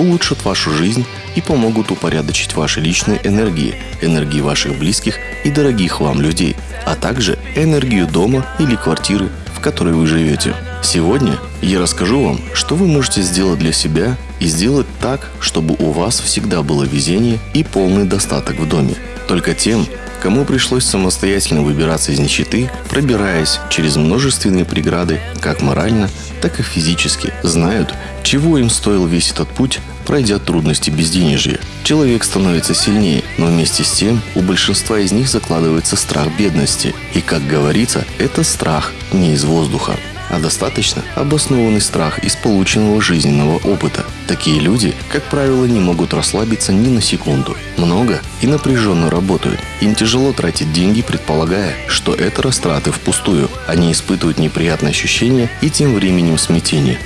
улучшат вашу жизнь и помогут упорядочить ваши личные энергии, энергии ваших близких и дорогих вам людей, а также энергию дома или квартиры, в которой вы живете. Сегодня я расскажу вам, что вы можете сделать для себя и сделать так, чтобы у вас всегда было везение и полный достаток в доме. Только тем, кому пришлось самостоятельно выбираться из нищеты, пробираясь через множественные преграды, как морально, так и физически, знают, чего им стоил весь этот путь, пройдя трудности безденежья. Человек становится сильнее, но вместе с тем у большинства из них закладывается страх бедности. И, как говорится, это страх не из воздуха а достаточно обоснованный страх из полученного жизненного опыта. Такие люди, как правило, не могут расслабиться ни на секунду. Много и напряженно работают. Им тяжело тратить деньги, предполагая, что это растраты впустую. Они испытывают неприятные ощущения и тем временем смятение.